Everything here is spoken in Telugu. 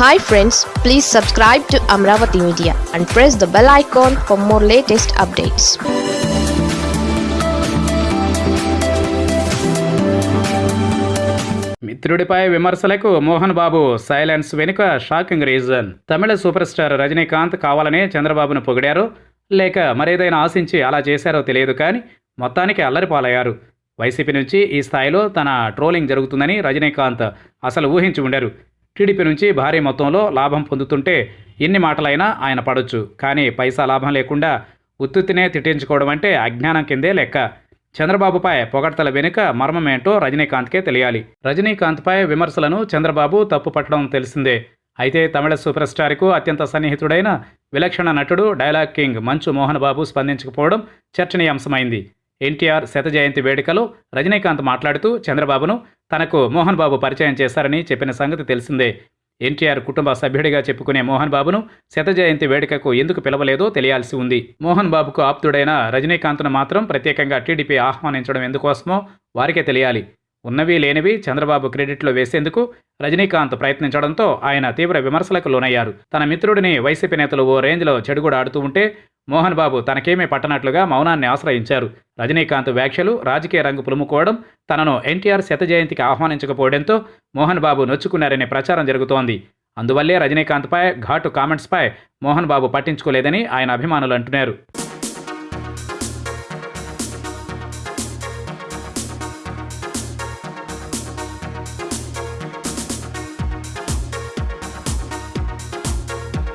Hi friends please subscribe to Amaravati media and press the bell icon for more latest updates మిత్రుడిపై విమర్శలకు మోహన్ బాబు సైలెన్స్ వెనుక shocking reason. Tamil super star Rajinikanth కావాలనే చంద్రబాబును పొగిడారో. లేక మరేదైనా ఆశించి అలా చేశారో తెలియదు కానీ మొత్తానికి అల్లరిపాలయ్యారు. వైసీపీ నుంచి ఈ స్థాయిలో తన ట్రోలింగ్ జరుగుతుందని రజనీకాంత్ అసలు ఊహించి ఉండరు. టీడీపీ నుంచి భారీ మొత్తంలో లాభం పొందుతుంటే ఎన్ని మాటలైనా ఆయన పడొచ్చు. కానీ పైసా లాభం లేకుండా ఉత్తుత్తినే తిట్టించుకోవడం అంటే అజ్ఞానం కిందే లెక్క. చంద్రబాబుపై పొగడ్తల వెనుక మర్మమేంటో రజనీకాంత్కే తెలియాలి. రజనీకాంత్పై విమర్శలను చంద్రబాబు తప్పుపట్టడం తెలిసిందే. అయితే తమిళ సూపర్ స్టార్కు అత్యంత సన్నిహితుడైన విలక్షణ నటుడు డైలాగ్ కింగ్ మంచు మోహన్ బాబు స్పందించకపోవడం చర్చనీయాంశమైంది. ఎన్టీఆర్ శత జయంతి వేడుకలో రజనీకాంత్ మాట్లాడుతూ చంద్రబాబును తనకు మోహన్ బాబు పరిచయం చేశారని చెప్పిన సంగతి తెలిసిందే. ఎన్టీఆర్ కుటుంబ సభ్యుడిగా చెప్పుకునే మోహన్ బాబును శత జయంతి వేడుకకు ఎందుకు పిలవలేదో తెలియాల్సి ఉంది. మోహన్ బాబుకు ఆప్తుడైన రజనీకాంత్ను మాత్రం ప్రత్యేకంగా టీడీపీ ఆహ్వానించడం ఎందుకోసమో వారికే తెలియాలి. ఉన్నవి లేనివి చంద్రబాబు క్రెడిట్లో వేసేందుకు రజనీకాంత్ ప్రయత్నించడంతో ఆయన తీవ్ర విమర్శలకు లోనయ్యారు. తన మిత్రుడిని వైసీపీ నేతలు ఓ రేంజ్లో చెడుగుడు ఆడుతూ ఉంటే మోహన్ బాబు తనకేమీ పట్టనట్లుగా మౌనాన్ని ఆశ్రయించారు. రజనీకాంత్ వ్యాఖ్యలు రాజకీయ రంగు పులుముకోవడం తనను ఎన్టీఆర్ శత జయంతికి ఆహ్వానించకపోవడంతో మోహన్ బాబు నొచ్చుకున్నారనే ప్రచారం జరుగుతోంది. అందువల్లే రజనీకాంత్పై ఘాటు కామెంట్స్పై మోహన్ బాబు పట్టించుకోలేదని ఆయన అభిమానులు అంటున్నారు.